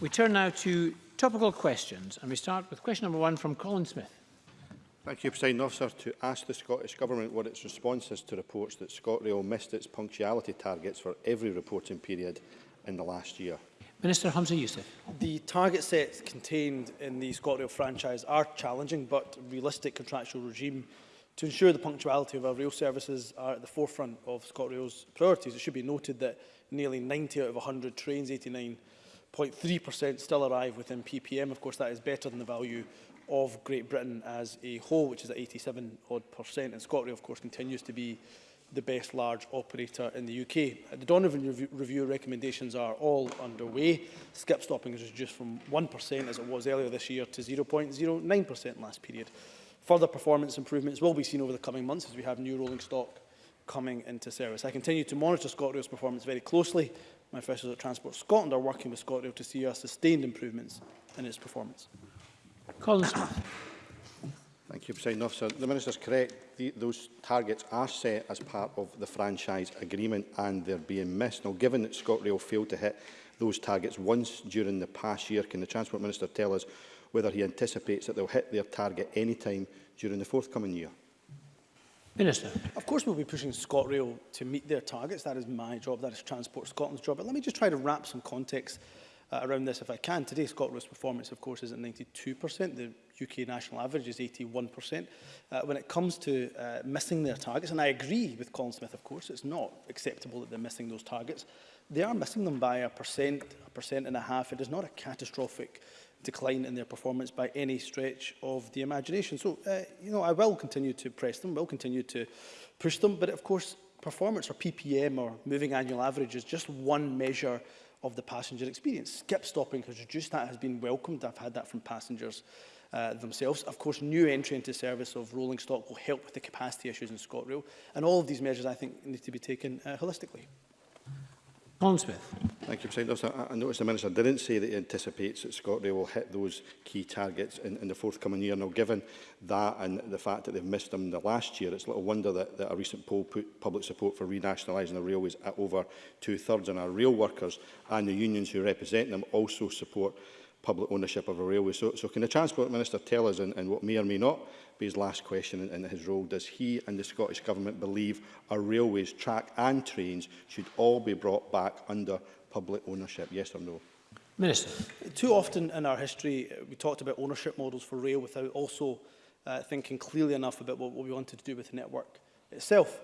We turn now to Topical questions, and we start with question number one from Colin Smith. Thank you, President Officer. To ask the Scottish Government what its response is to reports that ScotRail missed its punctuality targets for every reporting period in the last year. Minister Hamza Youssef. The target sets contained in the ScotRail franchise are challenging but realistic contractual regime to ensure the punctuality of our rail services are at the forefront of ScotRail's priorities. It should be noted that nearly 90 out of 100 trains, 89 0.3% still arrive within PPM. Of course, that is better than the value of Great Britain as a whole, which is at 87 odd percent. And ScotRail, of course, continues to be the best large operator in the UK. The Donovan review recommendations are all underway. Skip stopping is reduced from 1% as it was earlier this year to 0.09% last period. Further performance improvements will be seen over the coming months as we have new rolling stock coming into service. I continue to monitor ScotRail's performance very closely my officials at Transport Scotland are working with ScotRail to see sustained improvements in its performance. Colin Smith. Thank you, President Officer. The Minister is correct. The, those targets are set as part of the franchise agreement and they're being missed. Now, given that ScotRail failed to hit those targets once during the past year, can the Transport Minister tell us whether he anticipates that they'll hit their target any time during the forthcoming year? Minister. Of course we'll be pushing ScotRail to meet their targets. That is my job, that is Transport Scotland's job. But let me just try to wrap some context uh, around this if I can. Today ScotRail's performance of course is at 92%. The UK national average is 81%. Uh, when it comes to uh, missing their targets, and I agree with Colin Smith of course, it's not acceptable that they're missing those targets. They are missing them by a percent, a percent and a half. It is not a catastrophic decline in their performance by any stretch of the imagination. So, uh, you know, I will continue to press them, will continue to push them, but of course, performance or PPM or moving annual average is just one measure of the passenger experience. Skip stopping has reduced that, has been welcomed. I've had that from passengers uh, themselves. Of course, new entry into service of rolling stock will help with the capacity issues in ScotRail. And all of these measures, I think, need to be taken uh, holistically. Colin Smith. Thank you, President Officer. I, noticed the Minister didn't say that he anticipates that ScotRail will hit those key targets in, in the forthcoming year. Now, given that and the fact that they've missed them the last year, it's little wonder that, that a recent poll put public support for renationalising the railways at over two-thirds, and our rail workers and the unions who represent them also support public ownership of a railway. So, so can the Transport Minister tell us, and, and what may or may not be his last question in, in his role, does he and the Scottish Government believe our railways, track and trains should all be brought back under public ownership? Yes or no? Minister. Too often in our history, uh, we talked about ownership models for rail without also uh, thinking clearly enough about what, what we wanted to do with the network itself.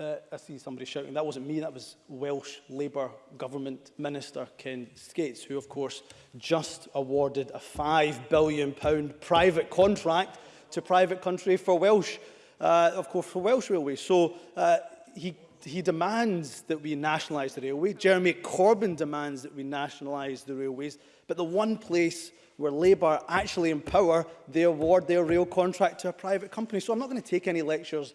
Uh, I see somebody shouting, that wasn't me, that was Welsh Labour Government Minister Ken Skates, who of course just awarded a £5 billion private contract to private country for Welsh, uh, of course for Welsh Railways. So uh, he he demands that we nationalize the railway. Jeremy Corbyn demands that we nationalize the railways. But the one place where Labour actually empower, power, they award their rail contract to a private company. So I'm not going to take any lectures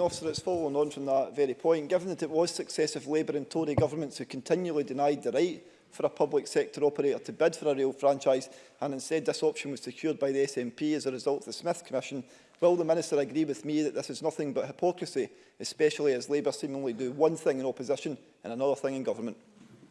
Officer, it's following on from that very point. Given that it was successive Labour and Tory governments who continually denied the right for a public sector operator to bid for a rail franchise, and instead this option was secured by the SNP as a result of the Smith Commission, will the Minister agree with me that this is nothing but hypocrisy, especially as Labour seemingly do one thing in opposition and another thing in government?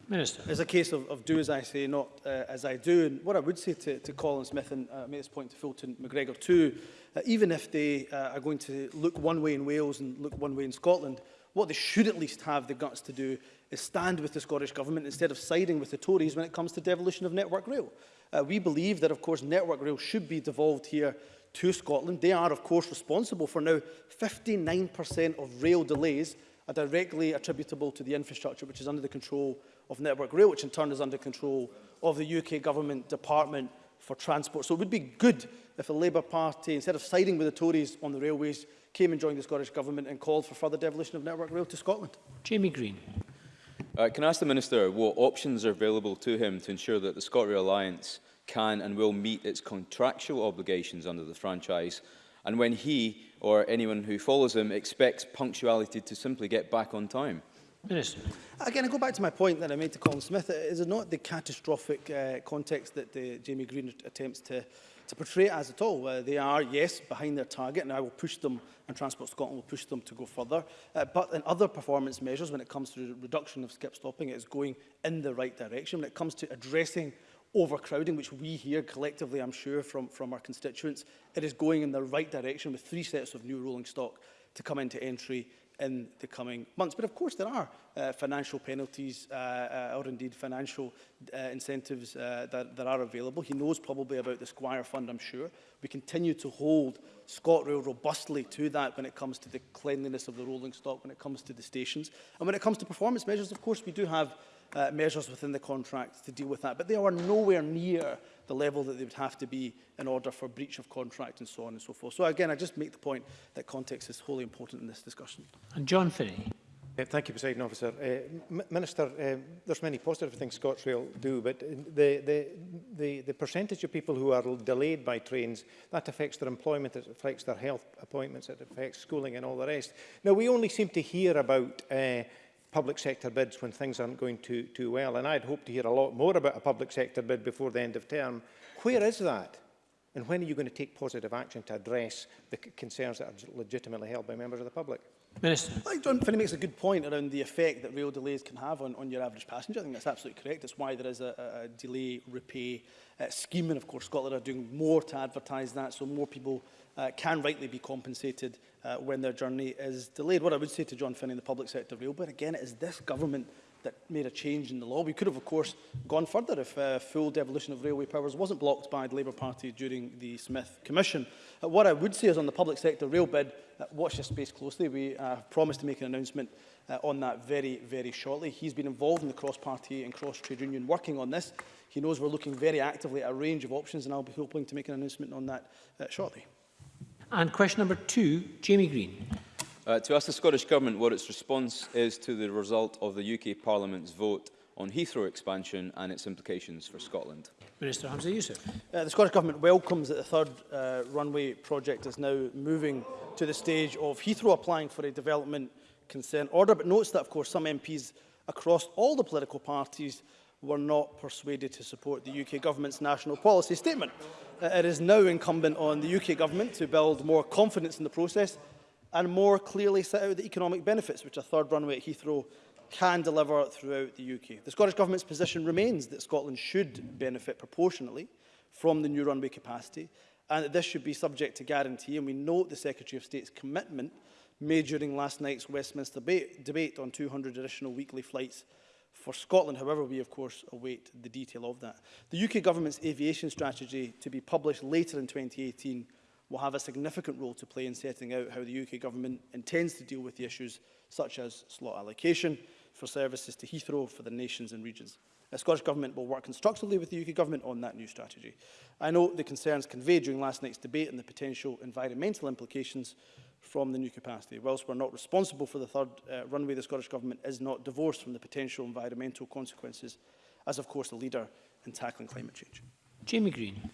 Minister. It's a case of, of do as I say, not uh, as I do. And what I would say to, to Colin Smith, and uh, make this point to Fulton McGregor too, uh, even if they uh, are going to look one way in Wales and look one way in Scotland, what they should at least have the guts to do is stand with the Scottish Government instead of siding with the Tories when it comes to devolution of Network Rail. Uh, we believe that, of course, Network Rail should be devolved here to Scotland. They are, of course, responsible for now 59% of rail delays are directly attributable to the infrastructure, which is under the control of of Network Rail, which in turn is under control of the UK Government Department for Transport. So it would be good if the Labour Party, instead of siding with the Tories on the railways, came and joined the Scottish Government and called for further devolution of Network Rail to Scotland. Jamie Green. Uh, can I ask the Minister what options are available to him to ensure that the ScotRail Alliance can and will meet its contractual obligations under the franchise and when he or anyone who follows him expects punctuality to simply get back on time? Minister. Again, I go back to my point that I made to Colin Smith. Is it not the catastrophic uh, context that the uh, Jamie Green attempts to, to portray as at all? Uh, they are, yes, behind their target, and I will push them, and Transport Scotland will push them to go further. Uh, but in other performance measures, when it comes to the reduction of skip stopping, it is going in the right direction. When it comes to addressing overcrowding, which we hear collectively, I'm sure, from, from our constituents, it is going in the right direction with three sets of new rolling stock to come into entry in the coming months. But of course there are uh, financial penalties uh, uh or indeed financial uh, incentives uh, that, that, are available. He knows probably about the Squire Fund, I'm sure. We continue to hold ScotRail robustly to that when it comes to the cleanliness of the rolling stock, when it comes to the stations. And when it comes to performance measures, of course, we do have uh, measures within the contract to deal with that. But they are nowhere near the level that they would have to be in order for breach of contract and so on and so forth. So again, I just make the point that context is wholly important in this discussion. And John Finney. Uh, thank you, President Officer. Uh, Minister, uh, there's many positive things ScotRail do, but the, the, the, the percentage of people who are delayed by trains, that affects their employment, it affects their health appointments, it affects schooling and all the rest. Now, we only seem to hear about uh, public sector bids when things aren't going too, too well. And I'd hope to hear a lot more about a public sector bid before the end of term. Where is that? And when are you going to take positive action to address the concerns that are legitimately held by members of the public? Minister. I think John Finney makes a good point around the effect that rail delays can have on, on your average passenger. I think that's absolutely correct. That's why there is a, a delay repay uh, scheme. And of course, Scotland are doing more to advertise that so more people uh, can rightly be compensated uh, when their journey is delayed. What I would say to John Finney and the public sector rail, but again, it is this government that made a change in the law. We could have, of course, gone further if uh, full devolution of railway powers wasn't blocked by the Labour Party during the Smith Commission. Uh, what I would say is on the public sector rail bid, uh, watch this space closely. We uh, promised to make an announcement uh, on that very, very shortly. He's been involved in the cross-party and cross-trade union working on this. He knows we're looking very actively at a range of options and I'll be hoping to make an announcement on that uh, shortly. And question number two, Jamie Green. Uh, to ask the Scottish Government what its response is to the result of the UK Parliament's vote on Heathrow expansion and its implications for Scotland. Minister Hamza Youssef. Uh, the Scottish Government welcomes that the third uh, runway project is now moving to the stage of Heathrow applying for a development consent order, but notes that, of course, some MPs across all the political parties were not persuaded to support the UK Government's national policy statement. Uh, it is now incumbent on the UK Government to build more confidence in the process and more clearly set out the economic benefits which a third runway at Heathrow can deliver throughout the UK. The Scottish Government's position remains that Scotland should benefit proportionately from the new runway capacity and that this should be subject to guarantee and we note the Secretary of State's commitment made during last night's Westminster debate on 200 additional weekly flights for Scotland. However, we, of course, await the detail of that. The UK government's aviation strategy, to be published later in 2018, will have a significant role to play in setting out how the UK government intends to deal with the issues such as slot allocation for services to Heathrow for the nations and regions. The Scottish Government will work constructively with the UK Government on that new strategy. I note the concerns conveyed during last night's debate and the potential environmental implications from the new capacity. Whilst we're not responsible for the third uh, runway, the Scottish Government is not divorced from the potential environmental consequences as, of course, a leader in tackling climate change. Jamie Green.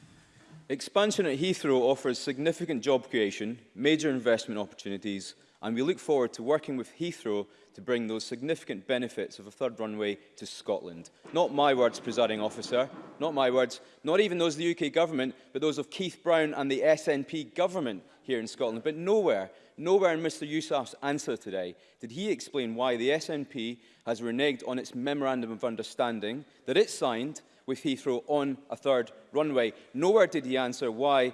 Expansion at Heathrow offers significant job creation, major investment opportunities, and we look forward to working with Heathrow to bring those significant benefits of a third runway to Scotland. Not my words, presiding officer, not my words, not even those of the UK government, but those of Keith Brown and the SNP government here in Scotland. But nowhere, nowhere in Mr Yousaf's answer today did he explain why the SNP has reneged on its Memorandum of Understanding that it signed with Heathrow on a third runway. Nowhere did he answer why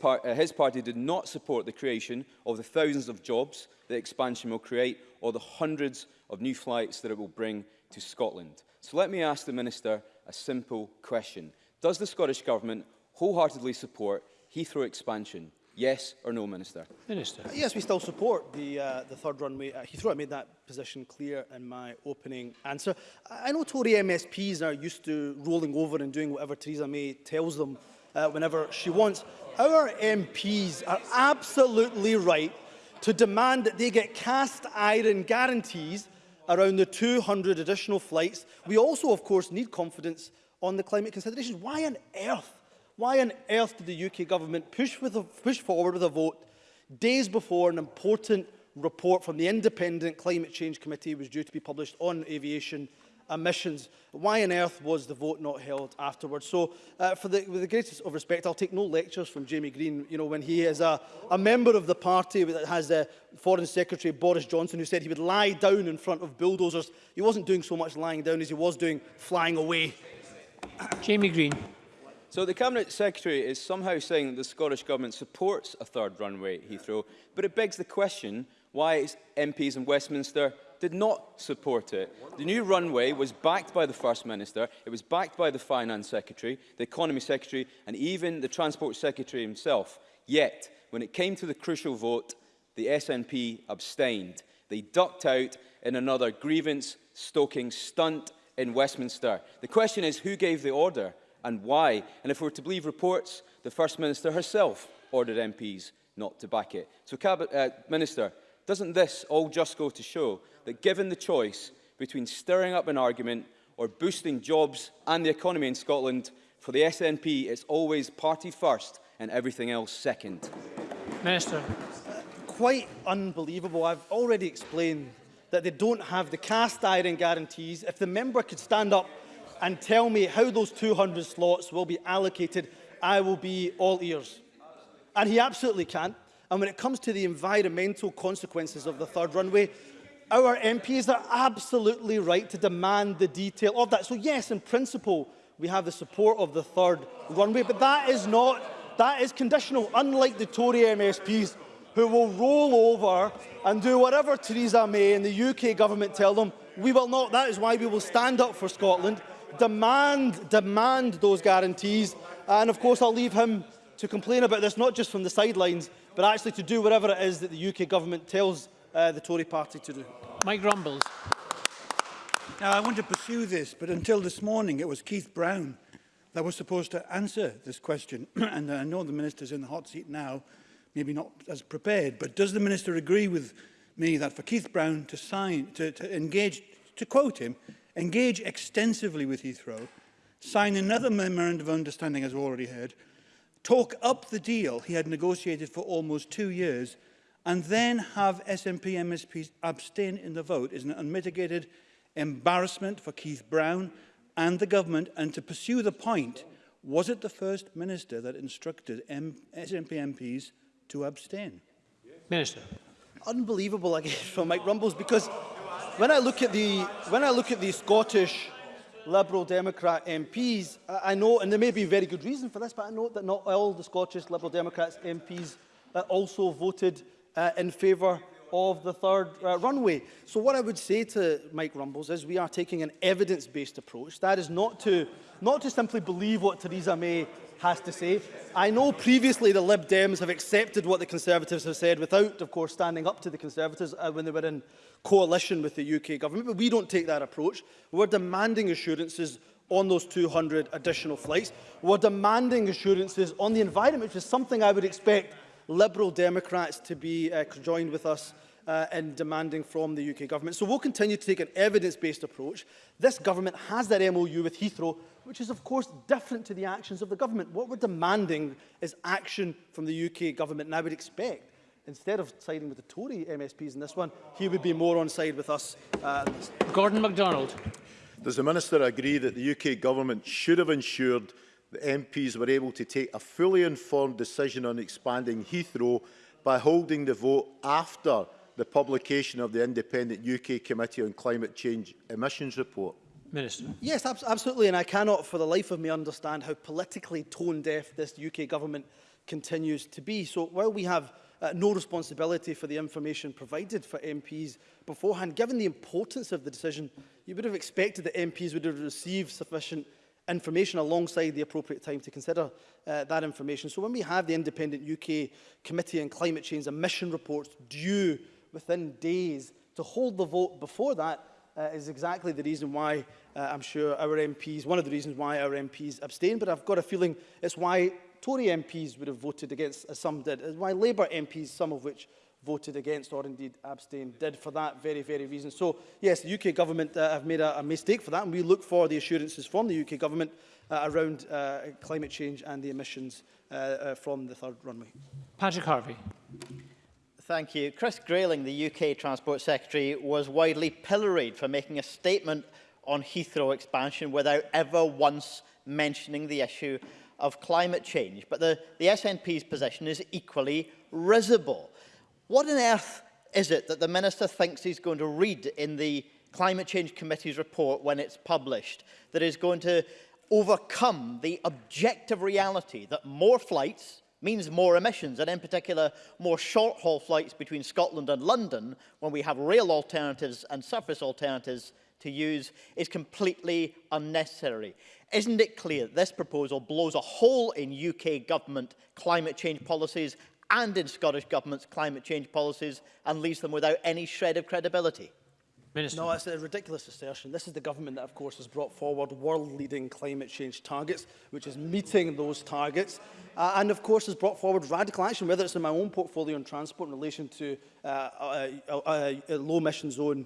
Part, uh, his party did not support the creation of the thousands of jobs that expansion will create or the hundreds of new flights that it will bring to Scotland. So let me ask the Minister a simple question. Does the Scottish Government wholeheartedly support Heathrow expansion Yes or no, Minister? Minister. Uh, yes, we still support the, uh, the third runway at uh, Heathrow. I made that position clear in my opening answer. I know Tory MSPs are used to rolling over and doing whatever Theresa May tells them uh, whenever she wants. Our MPs are absolutely right to demand that they get cast iron guarantees around the 200 additional flights. We also, of course, need confidence on the climate considerations. Why on earth Why on earth did the UK government push, with a, push forward with a vote days before an important report from the Independent Climate Change Committee was due to be published on aviation emissions. Why on earth was the vote not held afterwards? So, uh, for the, with the greatest of respect, I'll take no lectures from Jamie Green, you know, when he is a, a member of the party that has the uh, Foreign Secretary Boris Johnson, who said he would lie down in front of bulldozers. He wasn't doing so much lying down as he was doing flying away. Jamie Green. So the Cabinet Secretary is somehow saying that the Scottish Government supports a third runway at Heathrow, but it begs the question why MPs in Westminster did not support it. The new runway was backed by the First Minister, it was backed by the Finance Secretary, the Economy Secretary and even the Transport Secretary himself. Yet, when it came to the crucial vote, the SNP abstained. They ducked out in another grievance-stoking stunt in Westminster. The question is, who gave the order? and why. And if we're to believe reports, the First Minister herself ordered MPs not to back it. So, Cabinet, uh, Minister, doesn't this all just go to show that given the choice between stirring up an argument or boosting jobs and the economy in Scotland, for the SNP it's always party first and everything else second? Minister. Quite unbelievable. I've already explained that they don't have the cast iron guarantees. If the member could stand up and tell me how those 200 slots will be allocated, I will be all ears. And he absolutely can. And when it comes to the environmental consequences of the third runway, our MPs are absolutely right to demand the detail of that. So yes, in principle, we have the support of the third runway, but that is not, that is conditional, unlike the Tory MSPs who will roll over and do whatever Theresa May and the UK government tell them. We will not. That is why we will stand up for Scotland demand, demand those guarantees. And of course, I'll leave him to complain about this, not just from the sidelines, but actually to do whatever it is that the UK government tells uh, the Tory party to do. Mike Grumbles. Now, I want to pursue this, but until this morning, it was Keith Brown that was supposed to answer this question. and I know the minister's in the hot seat now, maybe not as prepared, but does the minister agree with me that for Keith Brown to sign, to, to engage, to quote him, engage extensively with Heathrow, sign another memorandum of understanding, as we've already heard, talk up the deal he had negotiated for almost two years, and then have SNP MSPs abstain in the vote is an unmitigated embarrassment for Keith Brown and the government, and to pursue the point, was it the First Minister that instructed M SNP MPs to abstain? Minister. Unbelievable, I guess, from Mike Rumbles, because when I look at the when I look at the Scottish Liberal Democrat MPs, I know, and there may be very good reason for this, but I know that not all the Scottish Liberal Democrats MPs uh, also voted uh, in favour of the third uh, runway. So what I would say to Mike Rumbles is we are taking an evidence-based approach. That is not to, not to simply believe what Theresa May has to say. I know previously the Lib Dems have accepted what the Conservatives have said without, of course, standing up to the Conservatives uh, when they were in coalition with the UK government, but we don't take that approach. We're demanding assurances on those 200 additional flights. We're demanding assurances on the environment, which is something I would expect Liberal Democrats to be uh, joined with us uh, in demanding from the UK government. So we'll continue to take an evidence-based approach. This government has that MOU with Heathrow which is of course different to the actions of the government. What we're demanding is action from the UK government, and I would expect instead of siding with the Tory MSPs in this one, he would be more on side with us. Uh, Gordon MacDonald. Does the Minister agree that the UK government should have ensured that MPs were able to take a fully informed decision on expanding Heathrow by holding the vote after the publication of the independent UK Committee on Climate Change emissions report? Minister. Yes, ab absolutely. And I cannot for the life of me understand how politically tone deaf this UK government continues to be. So while we have uh, no responsibility for the information provided for MPs beforehand, given the importance of the decision, you would have expected that MPs would have received sufficient information alongside the appropriate time to consider uh, that information. So when we have the independent UK Committee on Climate Change emission reports due within days to hold the vote before that, uh, is exactly the reason why uh, I'm sure our MPs, one of the reasons why our MPs abstain, but I've got a feeling it's why Tory MPs would have voted against, as uh, some did, it's why Labour MPs, some of which voted against or indeed abstained, did for that very, very reason. So, yes, the UK government uh, have made a, a mistake for that, and we look for the assurances from the UK government uh, around uh, climate change and the emissions uh, uh, from the third runway. Patrick Harvey. Thank you. Chris Grayling, the UK Transport Secretary, was widely pilloried for making a statement on Heathrow expansion without ever once mentioning the issue of climate change. But the, the SNP's position is equally risible. What on earth is it that the Minister thinks he's going to read in the Climate Change Committee's report when it's published that is going to overcome the objective reality that more flights means more emissions, and in particular, more short-haul flights between Scotland and London, when we have rail alternatives and surface alternatives to use, is completely unnecessary. Isn't it clear this proposal blows a hole in UK government climate change policies and in Scottish government's climate change policies and leaves them without any shred of credibility? Minister. No, it's a ridiculous assertion. This is the government that, of course, has brought forward world-leading climate change targets, which is meeting those targets, uh, and, of course, has brought forward radical action, whether it's in my own portfolio on transport in relation to uh, a, uh, a, uh, a uh, low-emission zone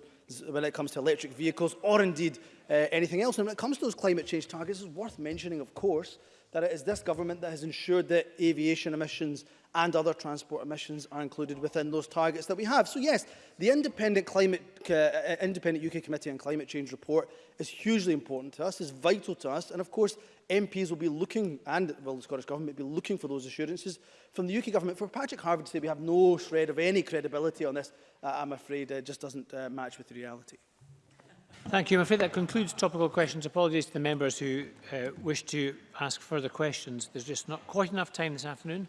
when it comes to electric vehicles, or indeed uh, anything else. And when it comes to those climate change targets, it's worth mentioning, of course, that it is this government that has ensured that aviation emissions and other transport emissions are included within those targets that we have. So yes, the independent, climate, uh, uh independent UK Committee on Climate Change report is hugely important to us, is vital to us, and of course MPs will be looking, and will the Scottish Government be looking for those assurances from the UK Government. For Patrick Harvard to say we have no shred of any credibility on this, uh, I'm afraid it uh, just doesn't uh, match with the reality. Thank you. I'm afraid that concludes topical questions. Apologies to the members who uh, wish to ask further questions. There's just not quite enough time this afternoon.